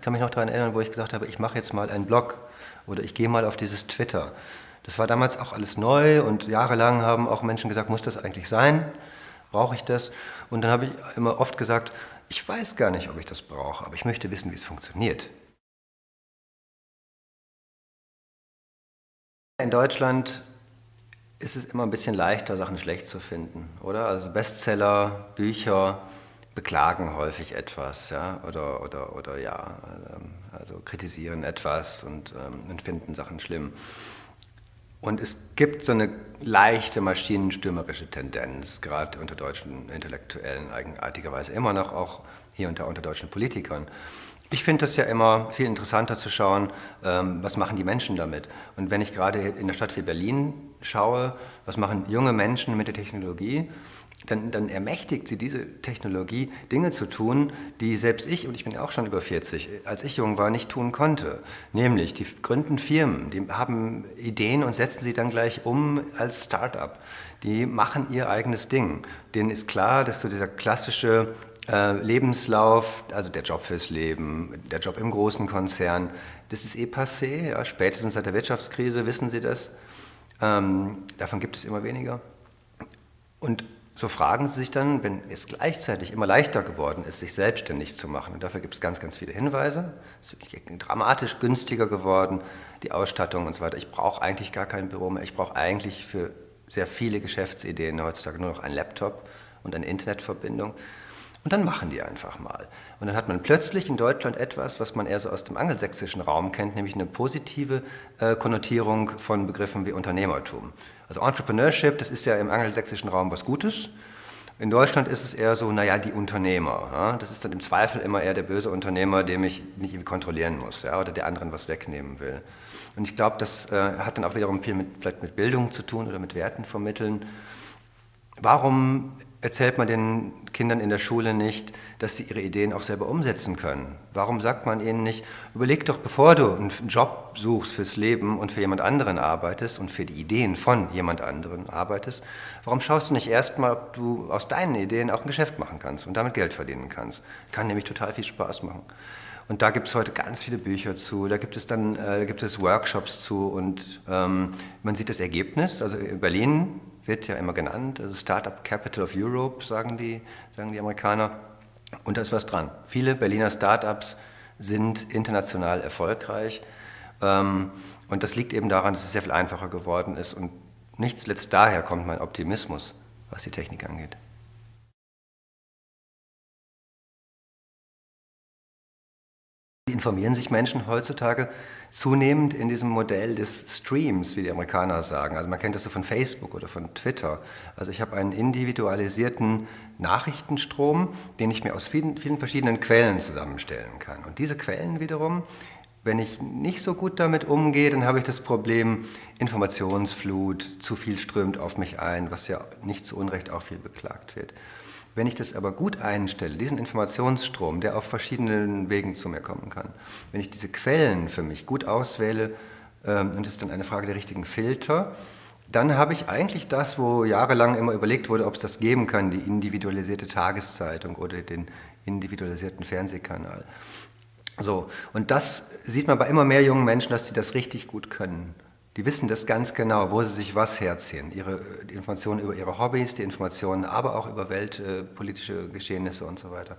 Ich kann mich noch daran erinnern, wo ich gesagt habe, ich mache jetzt mal einen Blog oder ich gehe mal auf dieses Twitter. Das war damals auch alles neu und jahrelang haben auch Menschen gesagt, muss das eigentlich sein? Brauche ich das? Und dann habe ich immer oft gesagt, ich weiß gar nicht, ob ich das brauche, aber ich möchte wissen, wie es funktioniert. In Deutschland ist es immer ein bisschen leichter, Sachen schlecht zu finden, oder? Also Bestseller, Bücher, beklagen häufig etwas, ja, oder, oder, oder ja, ähm, also kritisieren etwas und, ähm, und finden Sachen schlimm. Und es gibt so eine leichte maschinenstürmerische Tendenz, gerade unter deutschen Intellektuellen eigenartigerweise, immer noch auch hier unter, unter deutschen Politikern. Ich finde das ja immer viel interessanter zu schauen, ähm, was machen die Menschen damit. Und wenn ich gerade in der Stadt wie Berlin schaue, was machen junge Menschen mit der Technologie, dann, dann, ermächtigt sie diese Technologie, Dinge zu tun, die selbst ich, und ich bin ja auch schon über 40, als ich jung war, nicht tun konnte. Nämlich, die gründen Firmen, die haben Ideen und setzen sie dann gleich um als Start-up. Die machen ihr eigenes Ding. Denen ist klar, dass so dieser klassische äh, Lebenslauf, also der Job fürs Leben, der Job im großen Konzern, das ist eh passé. Ja, spätestens seit der Wirtschaftskrise wissen Sie das. Ähm, davon gibt es immer weniger. Und so fragen Sie sich dann, wenn es gleichzeitig immer leichter geworden ist, sich selbstständig zu machen, und dafür gibt es ganz, ganz viele Hinweise, es ist dramatisch günstiger geworden, die Ausstattung und so weiter. Ich brauche eigentlich gar kein Büro mehr, ich brauche eigentlich für sehr viele Geschäftsideen heutzutage nur noch einen Laptop und eine Internetverbindung. Und dann machen die einfach mal. Und dann hat man plötzlich in Deutschland etwas, was man eher so aus dem angelsächsischen Raum kennt, nämlich eine positive äh, Konnotierung von Begriffen wie Unternehmertum. Also Entrepreneurship, das ist ja im angelsächsischen Raum was Gutes. In Deutschland ist es eher so, naja, die Unternehmer. Ja? Das ist dann im Zweifel immer eher der böse Unternehmer, dem ich nicht irgendwie kontrollieren muss ja? oder der anderen was wegnehmen will. Und ich glaube, das äh, hat dann auch wiederum viel mit, vielleicht mit Bildung zu tun oder mit Werten vermitteln. Warum erzählt man den Kindern in der Schule nicht, dass sie ihre Ideen auch selber umsetzen können? Warum sagt man ihnen nicht, überleg doch, bevor du einen Job suchst fürs Leben und für jemand anderen arbeitest und für die Ideen von jemand anderen arbeitest, warum schaust du nicht erstmal, ob du aus deinen Ideen auch ein Geschäft machen kannst und damit Geld verdienen kannst? Kann nämlich total viel Spaß machen. Und da gibt es heute ganz viele Bücher zu, da gibt es dann äh, gibt es Workshops zu und ähm, man sieht das Ergebnis. Also in Berlin wird ja immer genannt, also Startup Capital of Europe, sagen die, sagen die Amerikaner. Und da ist was dran. Viele Berliner Startups sind international erfolgreich. Ähm, und das liegt eben daran, dass es sehr viel einfacher geworden ist. Und nicht zuletzt daher kommt mein Optimismus, was die Technik angeht. Informieren sich Menschen heutzutage zunehmend in diesem Modell des Streams, wie die Amerikaner sagen. Also man kennt das so von Facebook oder von Twitter. Also ich habe einen individualisierten Nachrichtenstrom, den ich mir aus vielen, vielen verschiedenen Quellen zusammenstellen kann. Und diese Quellen wiederum, wenn ich nicht so gut damit umgehe, dann habe ich das Problem Informationsflut, zu viel strömt auf mich ein, was ja nicht zu Unrecht auch viel beklagt wird. Wenn ich das aber gut einstelle, diesen Informationsstrom, der auf verschiedenen Wegen zu mir kommen kann, wenn ich diese Quellen für mich gut auswähle, ähm, und es ist dann eine Frage der richtigen Filter, dann habe ich eigentlich das, wo jahrelang immer überlegt wurde, ob es das geben kann, die individualisierte Tageszeitung oder den individualisierten Fernsehkanal. So, und das sieht man bei immer mehr jungen Menschen, dass sie das richtig gut können. Die wissen das ganz genau, wo sie sich was herziehen. Ihre, die Informationen über ihre Hobbys, die Informationen aber auch über weltpolitische äh, Geschehnisse und so weiter.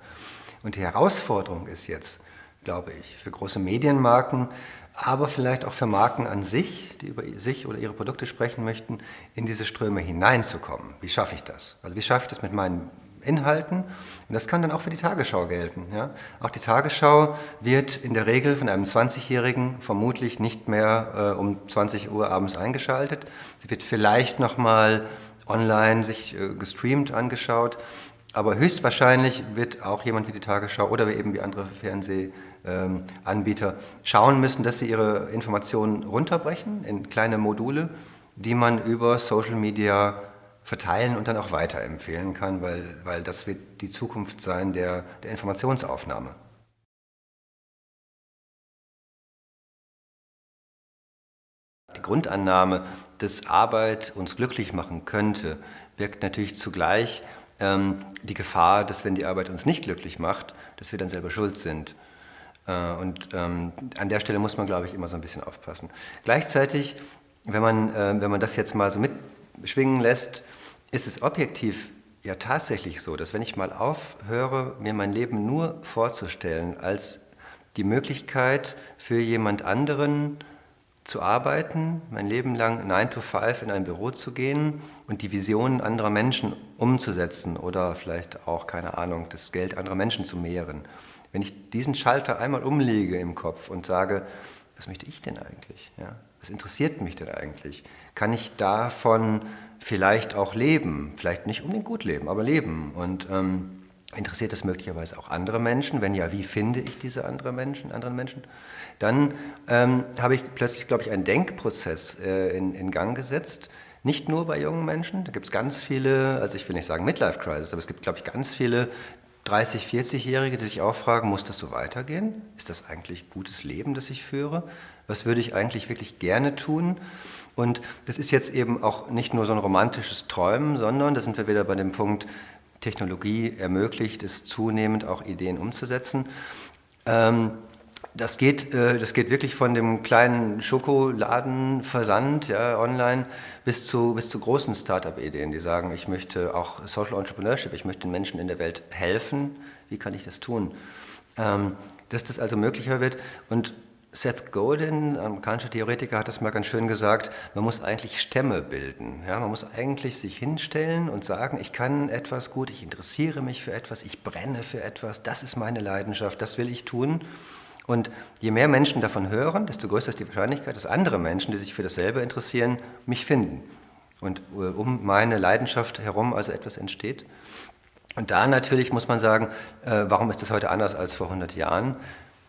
Und die Herausforderung ist jetzt, glaube ich, für große Medienmarken, aber vielleicht auch für Marken an sich, die über sich oder ihre Produkte sprechen möchten, in diese Ströme hineinzukommen. Wie schaffe ich das? Also wie schaffe ich das mit meinen Inhalten. Und das kann dann auch für die Tagesschau gelten. Ja? Auch die Tagesschau wird in der Regel von einem 20-Jährigen vermutlich nicht mehr äh, um 20 Uhr abends eingeschaltet. Sie wird vielleicht nochmal online sich äh, gestreamt angeschaut, aber höchstwahrscheinlich wird auch jemand wie die Tagesschau oder eben wie andere Fernsehanbieter ähm, schauen müssen, dass sie ihre Informationen runterbrechen in kleine Module, die man über Social Media verteilen und dann auch weiterempfehlen kann, weil, weil das wird die Zukunft sein der, der Informationsaufnahme. Die Grundannahme, dass Arbeit uns glücklich machen könnte, birgt natürlich zugleich ähm, die Gefahr, dass wenn die Arbeit uns nicht glücklich macht, dass wir dann selber schuld sind. Äh, und ähm, an der Stelle muss man, glaube ich, immer so ein bisschen aufpassen. Gleichzeitig, wenn man, äh, wenn man das jetzt mal so mitschwingen lässt, ist es objektiv ja tatsächlich so, dass wenn ich mal aufhöre, mir mein Leben nur vorzustellen als die Möglichkeit für jemand anderen zu arbeiten, mein Leben lang 9 to 5 in ein Büro zu gehen und die Visionen anderer Menschen umzusetzen oder vielleicht auch, keine Ahnung, das Geld anderer Menschen zu mehren. Wenn ich diesen Schalter einmal umlege im Kopf und sage, was möchte ich denn eigentlich? Ja? Was interessiert mich denn eigentlich? Kann ich davon vielleicht auch leben? Vielleicht nicht unbedingt gut leben, aber leben. Und ähm, interessiert das möglicherweise auch andere Menschen? Wenn ja, wie finde ich diese andere Menschen, anderen Menschen? Dann ähm, habe ich plötzlich, glaube ich, einen Denkprozess äh, in, in Gang gesetzt, nicht nur bei jungen Menschen, da gibt es ganz viele, also ich will nicht sagen Midlife Crisis, aber es gibt, glaube ich, ganz viele, 30-, 40-Jährige, die sich auch fragen, muss das so weitergehen? Ist das eigentlich gutes Leben, das ich führe? Was würde ich eigentlich wirklich gerne tun? Und das ist jetzt eben auch nicht nur so ein romantisches Träumen, sondern da sind wir wieder bei dem Punkt, Technologie ermöglicht es zunehmend auch Ideen umzusetzen. Ähm, das geht, äh, das geht wirklich von dem kleinen Schokoladenversand ja, online bis zu, bis zu großen Startup-Ideen, die sagen, ich möchte auch Social Entrepreneurship, ich möchte den Menschen in der Welt helfen. Wie kann ich das tun? Ähm, dass das also möglicher wird. Und Seth Godin, amerikanischer Theoretiker, hat das mal ganz schön gesagt, man muss eigentlich Stämme bilden. Ja, man muss eigentlich sich hinstellen und sagen, ich kann etwas gut, ich interessiere mich für etwas, ich brenne für etwas, das ist meine Leidenschaft, das will ich tun. Und je mehr Menschen davon hören, desto größer ist die Wahrscheinlichkeit, dass andere Menschen, die sich für dasselbe interessieren, mich finden. Und äh, um meine Leidenschaft herum also etwas entsteht. Und da natürlich muss man sagen, äh, warum ist das heute anders als vor 100 Jahren?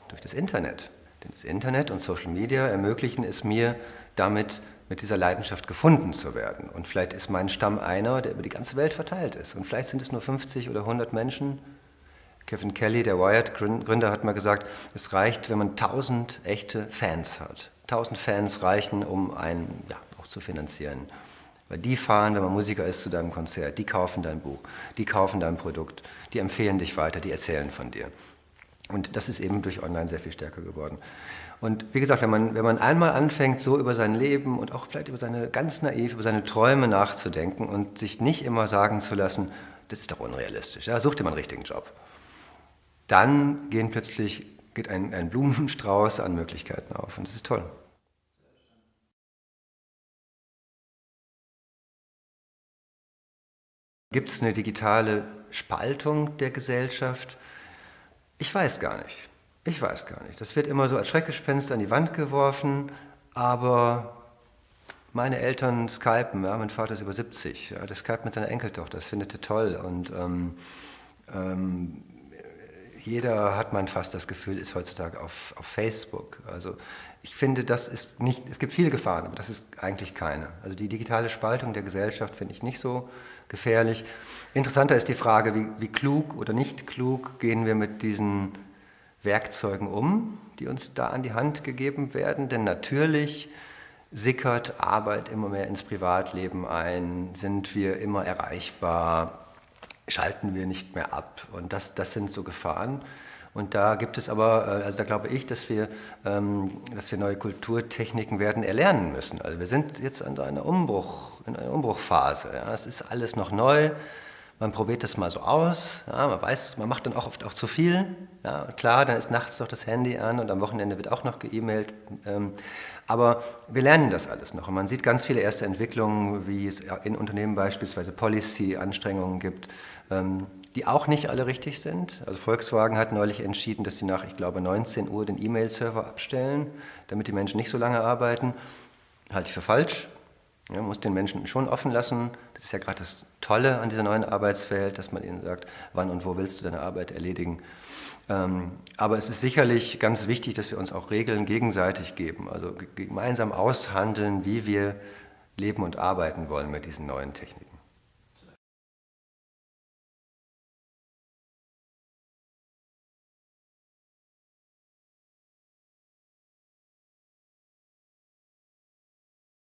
Durch das Internet. Denn das Internet und Social Media ermöglichen es mir, damit mit dieser Leidenschaft gefunden zu werden. Und vielleicht ist mein Stamm einer, der über die ganze Welt verteilt ist. Und vielleicht sind es nur 50 oder 100 Menschen, Kevin Kelly, der Wired-Gründer, hat mal gesagt, es reicht, wenn man tausend echte Fans hat. Tausend Fans reichen, um einen ja, auch zu finanzieren. Weil die fahren, wenn man Musiker ist, zu deinem Konzert, die kaufen dein Buch, die kaufen dein Produkt, die empfehlen dich weiter, die erzählen von dir. Und das ist eben durch Online sehr viel stärker geworden. Und wie gesagt, wenn man, wenn man einmal anfängt, so über sein Leben und auch vielleicht über seine, ganz naiv, über seine Träume nachzudenken und sich nicht immer sagen zu lassen, das ist doch unrealistisch, ja, such dir mal einen richtigen Job dann gehen plötzlich, geht ein, ein Blumenstrauß an Möglichkeiten auf und das ist toll. Gibt es eine digitale Spaltung der Gesellschaft? Ich weiß gar nicht. Ich weiß gar nicht. Das wird immer so als Schreckgespenst an die Wand geworfen, aber meine Eltern skypen, ja, mein Vater ist über 70, ja, der skypt mit seiner Enkeltochter, das findet er toll und ähm, ähm, jeder hat man fast das Gefühl, ist heutzutage auf, auf Facebook. Also ich finde, das ist nicht, es gibt viele Gefahren, aber das ist eigentlich keine. Also die digitale Spaltung der Gesellschaft finde ich nicht so gefährlich. Interessanter ist die Frage, wie, wie klug oder nicht klug gehen wir mit diesen Werkzeugen um, die uns da an die Hand gegeben werden. Denn natürlich sickert Arbeit immer mehr ins Privatleben ein, sind wir immer erreichbar, schalten wir nicht mehr ab. Und das, das sind so Gefahren. Und da gibt es aber, äh, also da glaube ich, dass wir, ähm, dass wir neue Kulturtechniken werden erlernen müssen. Also wir sind jetzt in einer, Umbruch, in einer Umbruchphase. Ja. Es ist alles noch neu. Man probiert das mal so aus. Ja. Man weiß, man macht dann auch oft auch zu viel. Ja. Klar, dann ist nachts noch das Handy an und am Wochenende wird auch noch geemailt. Ähm, aber wir lernen das alles noch. Und man sieht ganz viele erste Entwicklungen, wie es in Unternehmen beispielsweise Policy-Anstrengungen gibt, ähm, die auch nicht alle richtig sind. Also Volkswagen hat neulich entschieden, dass sie nach, ich glaube, 19 Uhr den E-Mail-Server abstellen, damit die Menschen nicht so lange arbeiten. Halte ich für falsch. Ja, man muss den Menschen schon offen lassen. Das ist ja gerade das Tolle an dieser neuen Arbeitswelt, dass man ihnen sagt, wann und wo willst du deine Arbeit erledigen. Ähm, aber es ist sicherlich ganz wichtig, dass wir uns auch Regeln gegenseitig geben, also gemeinsam aushandeln, wie wir leben und arbeiten wollen mit diesen neuen Techniken.